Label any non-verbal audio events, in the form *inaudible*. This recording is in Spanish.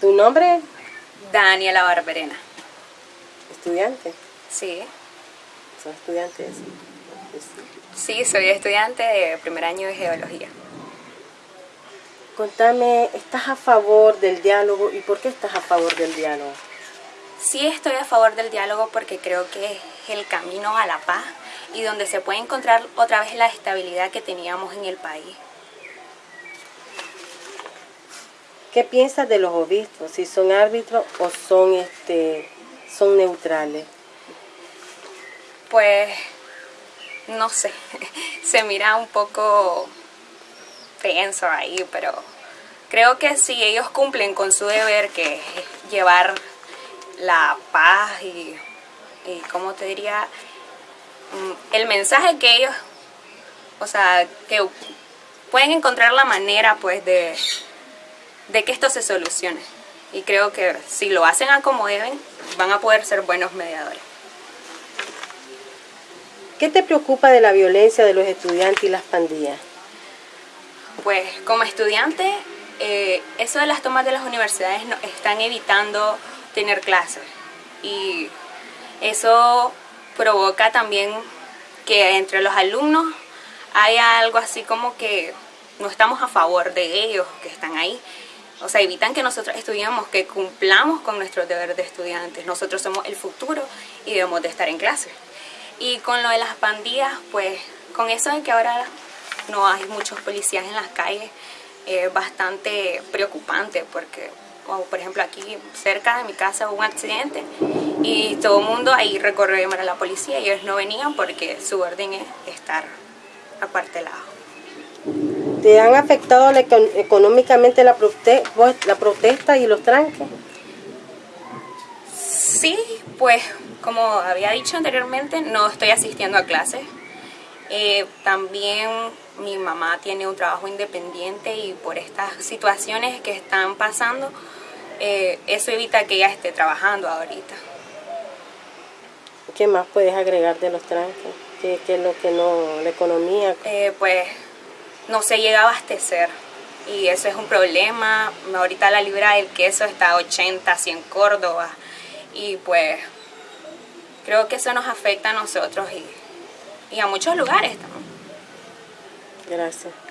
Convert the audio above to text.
¿Tu nombre? Daniela Barberena. ¿Estudiante? Sí. ¿Son estudiantes? Sí, soy estudiante de primer año de Geología. Contame, ¿estás a favor del diálogo y por qué estás a favor del diálogo? Sí estoy a favor del diálogo porque creo que es el camino a la paz y donde se puede encontrar otra vez la estabilidad que teníamos en el país. ¿Qué piensas de los obispos? Si son árbitros o son este son neutrales. Pues no sé, *laughs* se mira un poco tenso ahí, pero creo que si ellos cumplen con su deber que es llevar la paz y, y como te diría, mm, el mensaje que ellos, o sea, que pueden encontrar la manera pues de, de que esto se solucione. Y creo que si lo hacen a como deben, van a poder ser buenos mediadores. ¿Qué te preocupa de la violencia de los estudiantes y las pandillas? Pues como estudiante, eh, eso de las tomas de las universidades no, están evitando tener clases y eso provoca también que entre los alumnos haya algo así como que no estamos a favor de ellos que están ahí o sea, evitan que nosotros estudiemos, que cumplamos con nuestros deberes de estudiantes. Nosotros somos el futuro y debemos de estar en clase. Y con lo de las pandillas, pues con eso de que ahora no hay muchos policías en las calles, es bastante preocupante porque, por ejemplo, aquí cerca de mi casa hubo un accidente y todo el mundo ahí recorrió a llamar a la policía y ellos no venían porque su orden es estar acuartelados. ¿Te han afectado económicamente la, la protesta y los tranques? Sí, pues como había dicho anteriormente, no estoy asistiendo a clases. Eh, también mi mamá tiene un trabajo independiente y por estas situaciones que están pasando, eh, eso evita que ella esté trabajando ahorita. ¿Qué más puedes agregar de los tranques? ¿Qué, es lo que no, la economía? Eh, pues no se llega a abastecer y eso es un problema. Ahorita la libra del queso está a 80, 100 Córdoba y pues creo que eso nos afecta a nosotros y, y a muchos lugares también. Gracias.